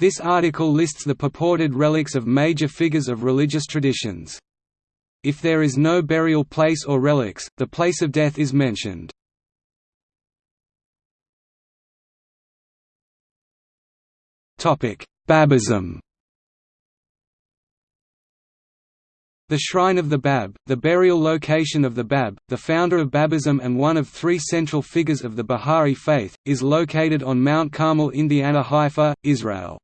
This article lists the purported relics of major figures of religious traditions. If there is no burial place or relics, the place of death is mentioned. Babism The Shrine of the Bab, the burial location of the Bab, the founder of Babism and one of three central figures of the Bahá'í faith, is located on Mount Carmel Indiana Haifa, Israel.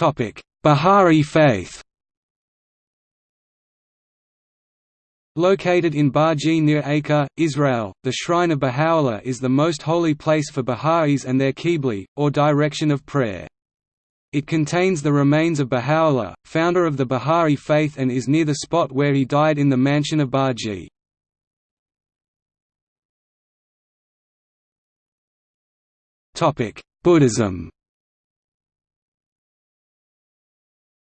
Bahá'í faith Located in Bahji near Acre, Israel, the Shrine of Baha'u'llah is the most holy place for Baha'is and their Qiblih, or direction of prayer. It contains the remains of Baha'u'llah, founder of the Bahá'í faith and is near the spot where he died in the mansion of Bahji. Buddhism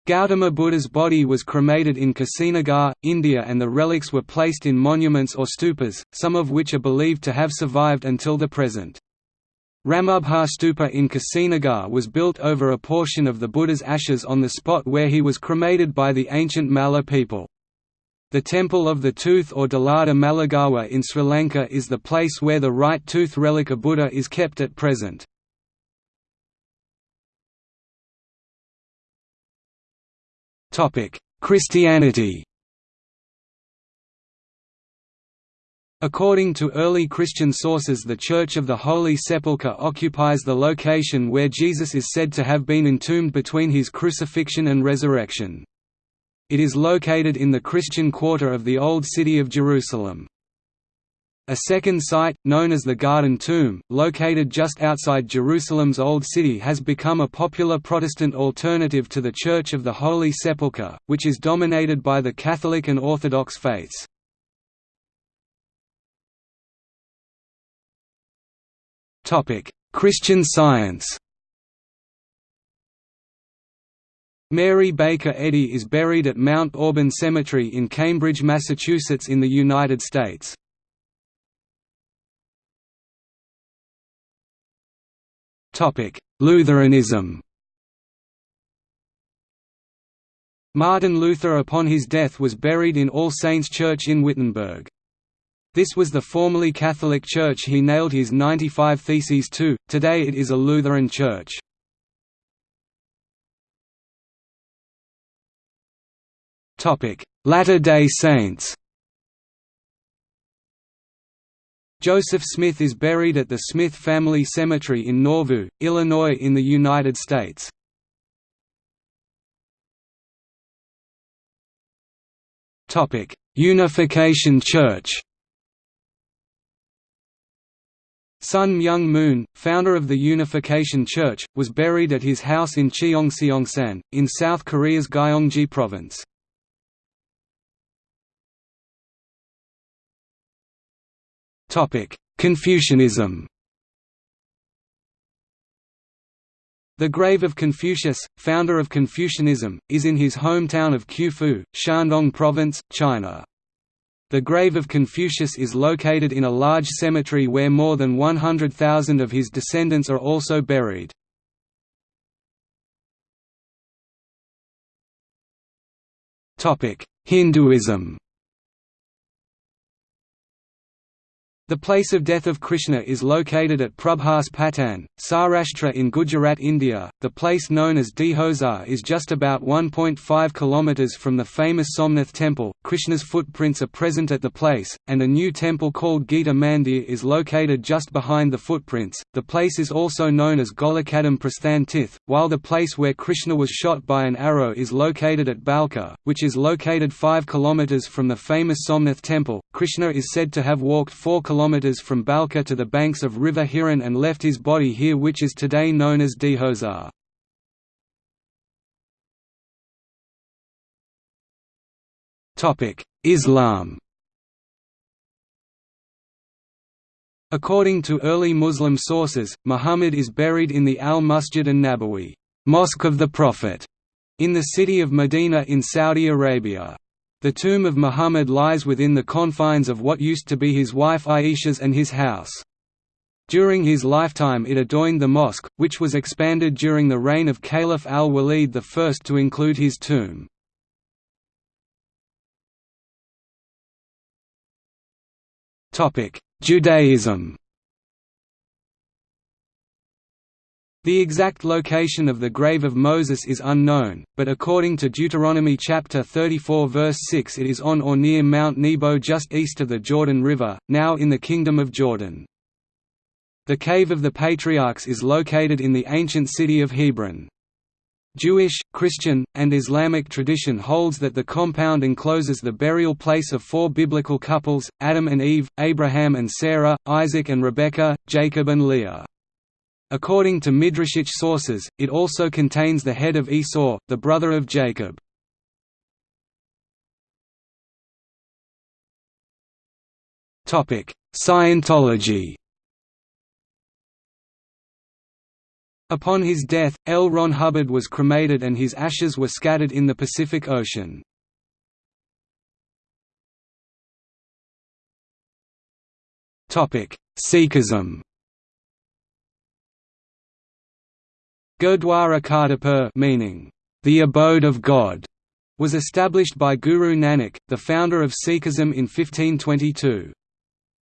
Gautama Buddha's body was cremated in Kusinagar, India and the relics were placed in monuments or stupas, some of which are believed to have survived until the present. Ramabhar Stupa in Kusinagar was built over a portion of the Buddha's ashes on the spot where he was cremated by the ancient Malla people. The Temple of the Tooth or Dalada Maligawa in Sri Lanka is the place where the right tooth relic of Buddha is kept at present. Christianity According to early Christian sources the Church of the Holy Sepulchre occupies the location where Jesus is said to have been entombed between his crucifixion and resurrection. It is located in the Christian quarter of the Old City of Jerusalem. A second site, known as the Garden Tomb, located just outside Jerusalem's Old City has become a popular Protestant alternative to the Church of the Holy Sepulchre, which is dominated by the Catholic and Orthodox faiths. Christian Science. Mary Baker Eddy is buried at Mount Auburn Cemetery in Cambridge, Massachusetts in the United States. Lutheranism. Martin Luther upon his death was buried in All Saints Church in Wittenberg. This was the formerly Catholic church he nailed his 95 Theses to, today it is a Lutheran church. Latter-day Saints Joseph Smith is buried at the Smith Family Cemetery in Nauvoo, Illinois in the United States. Unification Church Sun Myung Moon, founder of the Unification Church, was buried at his house in Cheongseongsan, in South Korea's Gyeonggi Province. Confucianism The grave of Confucius, founder of Confucianism, is in his hometown of Qufu, Shandong Province, China. The grave of Confucius is located in a large cemetery where more than 100,000 of his descendants are also buried. Hinduism The place of death of Krishna is located at Prabhas Patan, Saurashtra in Gujarat, India. The place known as Dihozar is just about 1.5 km from the famous Somnath temple. Krishna's footprints are present at the place, and a new temple called Gita Mandir is located just behind the footprints. The place is also known as Golokadam Prasthan Tith, while the place where Krishna was shot by an arrow is located at Bhalka, which is located 5 km from the famous Somnath temple. Krishna is said to have walked 4 km from Bhalka to the banks of River Hiran and left his body here which is today known as Dihozar. Islam According to early Muslim sources, Muhammad is buried in the Al-Masjid an-Nabawi Mosque of the Prophet", in the city of Medina in Saudi Arabia. The tomb of Muhammad lies within the confines of what used to be his wife Aisha's and his house. During his lifetime it adorned the mosque, which was expanded during the reign of Caliph al-Walid I to include his tomb. Judaism The exact location of the grave of Moses is unknown, but according to Deuteronomy chapter 34 verse 6 it is on or near Mount Nebo just east of the Jordan River, now in the Kingdom of Jordan. The Cave of the Patriarchs is located in the ancient city of Hebron. Jewish, Christian, and Islamic tradition holds that the compound encloses the burial place of four biblical couples, Adam and Eve, Abraham and Sarah, Isaac and Rebekah, Jacob and Leah. According to Midrashic sources, it also contains the head of Esau, the brother of Jacob. Scientology Upon his death, L. Ron Hubbard was cremated and his ashes were scattered in the Pacific Ocean. Sikhism Gurdwara Kartarpur meaning, the abode of God, was established by Guru Nanak, the founder of Sikhism in 1522.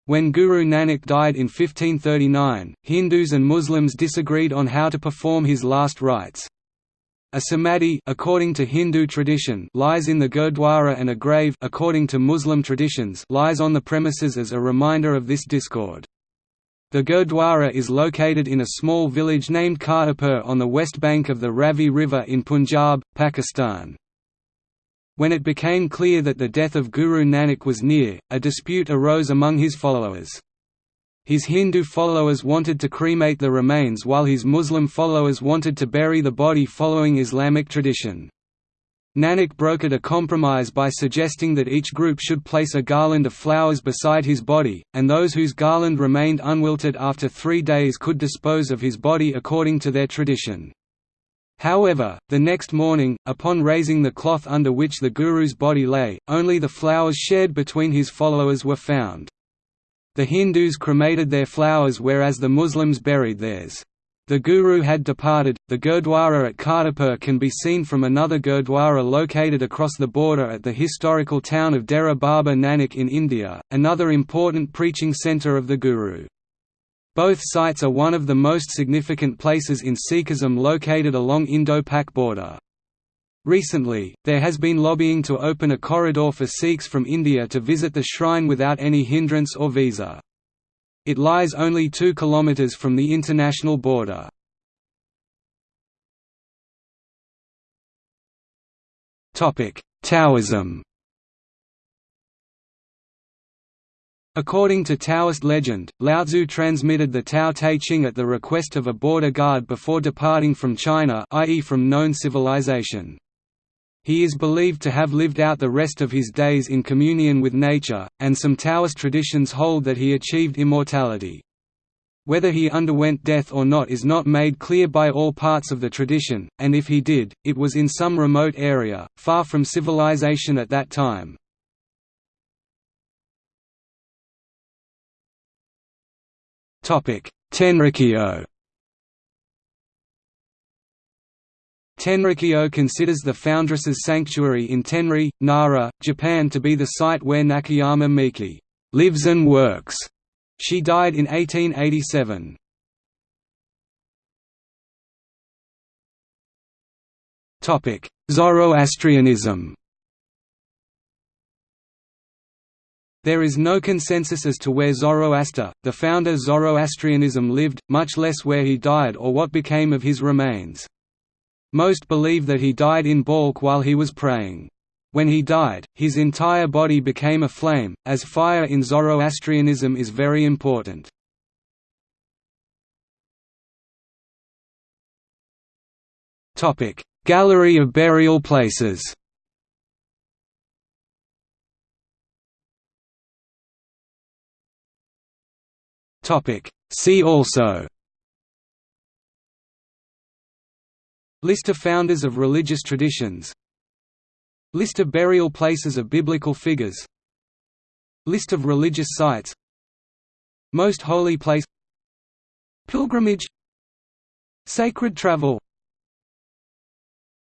When Guru Nanak died in 1539, Hindus and Muslims disagreed on how to perform his last rites. A samadhi according to Hindu tradition lies in the Gurdwara and a grave according to Muslim traditions lies on the premises as a reminder of this discord. The Gurdwara is located in a small village named Kartarpur on the west bank of the Ravi River in Punjab, Pakistan. When it became clear that the death of Guru Nanak was near, a dispute arose among his followers. His Hindu followers wanted to cremate the remains while his Muslim followers wanted to bury the body following Islamic tradition. Nanak brokered a compromise by suggesting that each group should place a garland of flowers beside his body, and those whose garland remained unwilted after three days could dispose of his body according to their tradition. However, the next morning, upon raising the cloth under which the Guru's body lay, only the flowers shared between his followers were found. The Hindus cremated their flowers whereas the Muslims buried theirs. The Guru had departed. The Gurdwara at Kartarpur can be seen from another Gurdwara located across the border at the historical town of Dera Baba Nanak in India, another important preaching centre of the Guru. Both sites are one of the most significant places in Sikhism located along Indo-Pak border. Recently, there has been lobbying to open a corridor for Sikhs from India to visit the shrine without any hindrance or visa. It lies only 2 km from the international border. Taoism According to Taoist legend, Laozi transmitted the Tao Te Ching at the request of a border guard before departing from China i.e. from known civilization. He is believed to have lived out the rest of his days in communion with nature, and some Taoist traditions hold that he achieved immortality. Whether he underwent death or not is not made clear by all parts of the tradition, and if he did, it was in some remote area, far from civilization at that time. Tenrikyo Tenrikyo considers the Foundress's sanctuary in Tenri, Nara, Japan to be the site where Nakayama Miki lives and works. She died in 1887. Zoroastrianism There is no consensus as to where Zoroaster, the founder Zoroastrianism lived, much less where he died or what became of his remains. Most believe that he died in Balkh while he was praying. When he died, his entire body became a flame, as fire in Zoroastrianism is very important. Gallery of burial places Topic. See also. List of founders of religious traditions. List of burial places of biblical figures. List of religious sites. Most holy place. Pilgrimage. Sacred travel